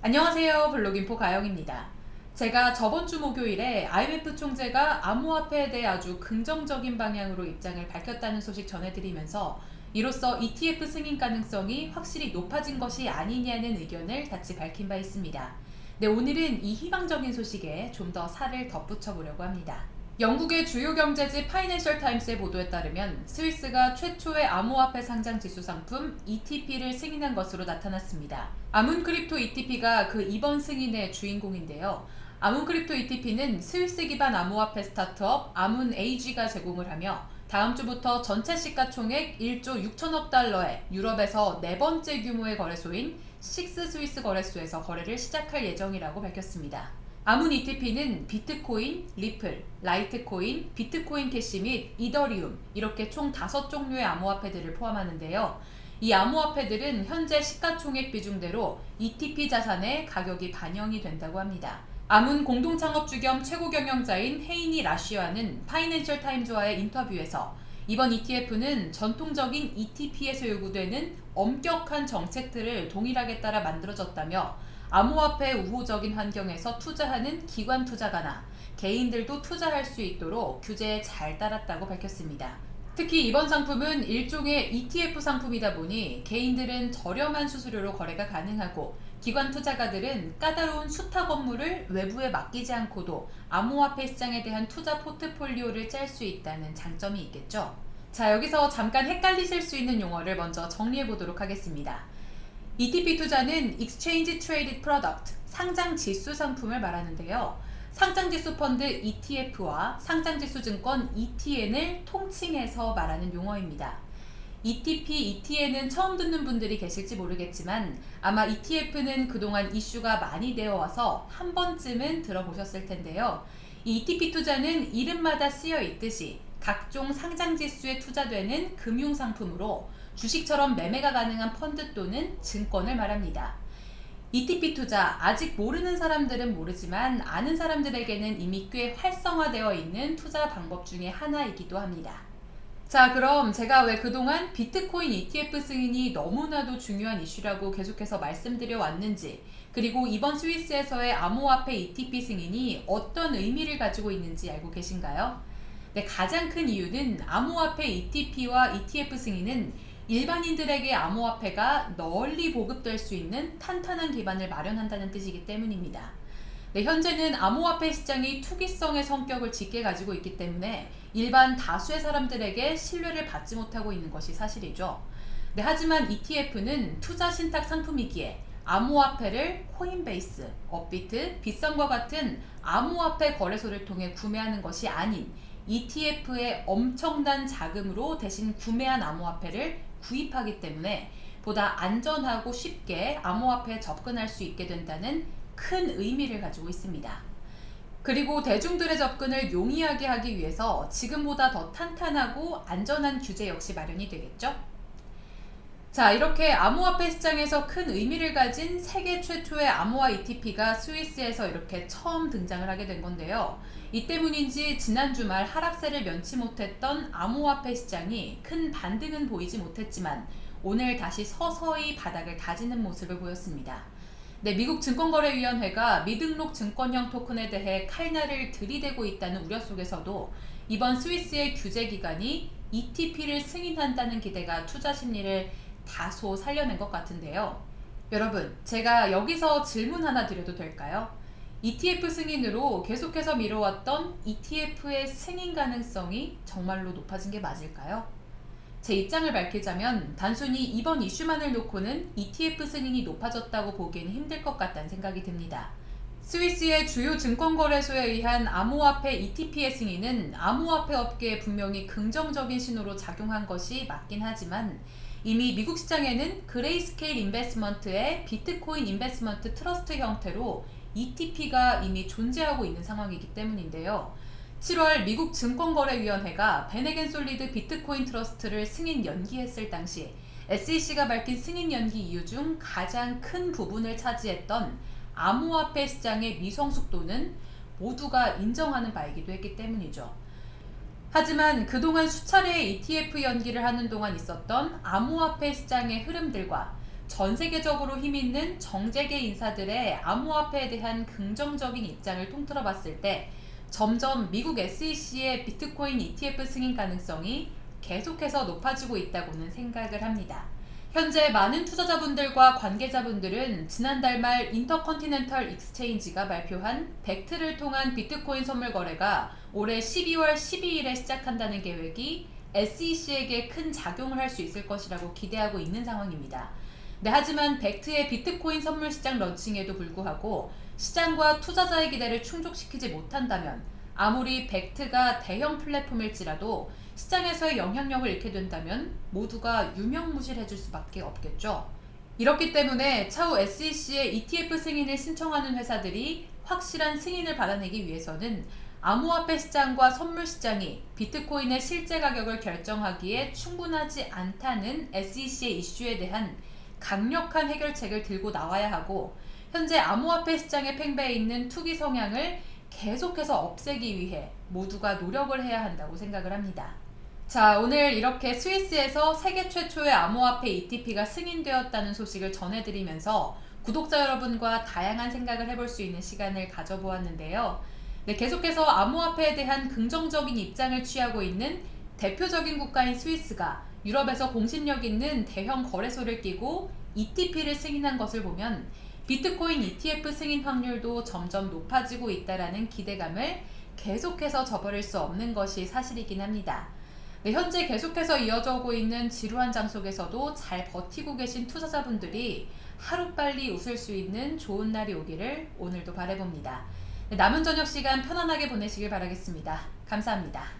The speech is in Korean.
안녕하세요 블로깅포 가영입니다. 제가 저번 주 목요일에 IMF 총재가 암호화폐에 대해 아주 긍정적인 방향으로 입장을 밝혔다는 소식 전해드리면서 이로써 ETF 승인 가능성이 확실히 높아진 것이 아니냐는 의견을 같이 밝힌 바 있습니다. 네, 오늘은 이 희망적인 소식에 좀 더 살을 덧붙여 보려고 합니다. 영국의 주요 경제지 파이낸셜 타임스의 보도에 따르면 스위스가 최초의 암호화폐 상장 지수 상품 ETP를 승인한 것으로 나타났습니다. Amun Crypto ETP가 그 이번 승인의 주인공인데요. Amun Crypto ETP는 스위스 기반 암호화폐 스타트업 Amun AG가 제공을 하며 다음 주부터 전체 시가총액 1조 6천억 달러의 유럽에서 네 번째 규모의 거래소인 SIX 스위스 거래소에서 거래를 시작할 예정이라고 밝혔습니다. Amun ETP는 비트코인, 리플, 라이트코인, 비트코인 캐시 및 이더리움 이렇게 총 5종류의 암호화폐들을 포함하는데요. 이 암호화폐들은 현재 시가총액 비중대로 ETP 자산의 가격이 반영이 된다고 합니다. 아문 공동창업주 겸 최고 경영자인 헤이니 라시와는 파이낸셜 타임즈와의 인터뷰에서 이번 ETF는 전통적인 ETP에서 요구되는 엄격한 정책들을 동일하게 따라 만들어졌다며 암호화폐 우호적인 환경에서 투자하는 기관 투자가나 개인들도 투자할 수 있도록 규제에 잘 따랐다고 밝혔습니다. 특히 이번 상품은 일종의 ETF 상품이다 보니 개인들은 저렴한 수수료로 거래가 가능하고 기관 투자가들은 까다로운 수탁 업무를 외부에 맡기지 않고도 암호화폐 시장에 대한 투자 포트폴리오를 짤 수 있다는 장점이 있겠죠. 자 여기서 잠깐 헷갈리실 수 있는 용어를 먼저 정리해 보도록 하겠습니다. ETP 투자는 Exchange Traded Product, 상장 지수 상품을 말하는데요. 상장지수 펀드 ETF와 상장지수 증권 ETN을 통칭해서 말하는 용어입니다. ETP, ETN은 처음 듣는 분들이 계실지 모르겠지만 아마 ETF는 그동안 이슈가 많이 되어 와서 한 번쯤은 들어보셨을 텐데요. 이 ETP 투자는 이름마다 쓰여 있듯이 각종 상장지수에 투자되는 금융상품으로 주식처럼 매매가 가능한 펀드 또는 증권을 말합니다. ETP 투자 아직 모르는 사람들은 모르지만 아는 사람들에게는 이미 꽤 활성화되어 있는 투자 방법 중의 하나이기도 합니다. 자 그럼 제가 왜 그동안 비트코인 ETF 승인이 너무나도 중요한 이슈라고 계속해서 말씀드려 왔는지 그리고 이번 스위스에서의 암호화폐 ETP 승인이 어떤 의미를 가지고 있는지 알고 계신가요? 네, 가장 큰 이유는 암호화폐 ETP와 ETF 승인은 일반인들에게 암호화폐가 널리 보급될 수 있는 탄탄한 기반을 마련한다는 뜻이기 때문입니다. 네, 현재는 암호화폐 시장이 투기성의 성격을 짙게 가지고 있기 때문에 일반 다수의 사람들에게 신뢰를 받지 못하고 있는 것이 사실이죠. 네, 하지만 ETF는 투자 신탁 상품이기에 암호화폐를 코인베이스, 업비트, 빗썸과 같은 암호화폐 거래소를 통해 구매하는 것이 아닌 ETF의 엄청난 자금으로 대신 구매한 암호화폐를 구입하기 때문에 보다 안전하고 쉽게 암호화폐에 접근할 수 있게 된다는 큰 의미를 가지고 있습니다. 그리고 대중들의 접근을 용이하게 하기 위해서 지금보다 더 탄탄하고 안전한 규제 역시 마련이 되겠죠? 자 이렇게 암호화폐 시장에서 큰 의미를 가진 세계 최초의 암호화 ETP가 스위스에서 이렇게 처음 등장을 하게 된 건데요. 이 때문인지 지난 주말 하락세를 면치 못했던 암호화폐 시장이 큰 반등은 보이지 못했지만 오늘 다시 서서히 바닥을 다지는 모습을 보였습니다. 네, 미국 증권거래위원회가 미등록 증권형 토큰에 대해 칼날을 들이대고 있다는 우려 속에서도 이번 스위스의 규제 기관이 ETP를 승인한다는 기대가 투자 심리를 다소 살려낸 것 같은데요. 여러분, 제가 여기서 질문 하나 드려도 될까요? ETF 승인으로 계속해서 미뤄왔던 ETF의 승인 가능성이 정말로 높아진 게 맞을까요? 제 입장을 밝히자면 단순히 이번 이슈만을 놓고는 ETF 승인이 높아졌다고 보기에는 힘들 것 같다는 생각이 듭니다. 스위스의 주요 증권거래소에 의한 암호화폐 ETP의 승인은 암호화폐 업계에 분명히 긍정적인 신호로 작용한 것이 맞긴 하지만 이미 미국 시장에는 Grayscale Investment의 Bitcoin Investment Trust 형태로 ETP가 이미 존재하고 있는 상황이기 때문인데요. 7월 미국 증권거래위원회가 VanEck SolidX Bitcoin Trust를 승인 연기했을 당시 SEC가 밝힌 승인 연기 이유 중 가장 큰 부분을 차지했던 암호화폐 시장의 미성숙도는 모두가 인정하는 바이기도 했기 때문이죠. 하지만 그동안 수차례 ETF 연기를 하는 동안 있었던 암호화폐 시장의 흐름들과 전 세계적으로 힘 있는 정재계 인사들의 암호화폐에 대한 긍정적인 입장을 통틀어 봤을 때 점점 미국 SEC의 비트코인 ETF 승인 가능성이 계속해서 높아지고 있다고는 생각을 합니다. 현재 많은 투자자분들과 관계자분들은 지난달 말 Intercontinental Exchange가 발표한 Bakkt를 통한 비트코인 선물 거래가 올해 12월 12일에 시작한다는 계획이 SEC에게 큰 작용을 할 수 있을 것이라고 기대하고 있는 상황입니다. 네, 하지만 벡트의 비트코인 선물 시장 런칭에도 불구하고 시장과 투자자의 기대를 충족시키지 못한다면 아무리 벡트가 대형 플랫폼일지라도 시장에서의 영향력을 잃게 된다면 모두가 유명무실해질 수밖에 없겠죠. 이렇기 때문에 차후 SEC의 ETF 승인을 신청하는 회사들이 확실한 승인을 받아내기 위해서는 암호화폐 시장과 선물 시장이 비트코인의 실제 가격을 결정하기에 충분하지 않다는 SEC의 이슈에 대한 강력한 해결책을 들고 나와야 하고 현재 암호화폐 시장에 팽배해 있는 투기 성향을 계속해서 없애기 위해 모두가 노력을 해야 한다고 생각을 합니다. 자 오늘 이렇게 스위스에서 세계 최초의 암호화폐 ETP가 승인되었다는 소식을 전해드리면서 구독자 여러분과 다양한 생각을 해볼 수 있는 시간을 가져보았는데요. 네, 계속해서 암호화폐에 대한 긍정적인 입장을 취하고 있는 대표적인 국가인 스위스가 유럽에서 공신력 있는 대형 거래소를 끼고 ETP를 승인한 것을 보면 비트코인 ETF 승인 확률도 점점 높아지고 있다는 기대감을 계속해서 저버릴 수 없는 것이 사실이긴 합니다. 네, 현재 계속해서 이어져 오고 있는 지루한 장 속에서도 잘 버티고 계신 투자자분들이 하루빨리 웃을 수 있는 좋은 날이 오기를 오늘도 바래봅니다. 네, 남은 저녁 시간 편안하게 보내시길 바라겠습니다. 감사합니다.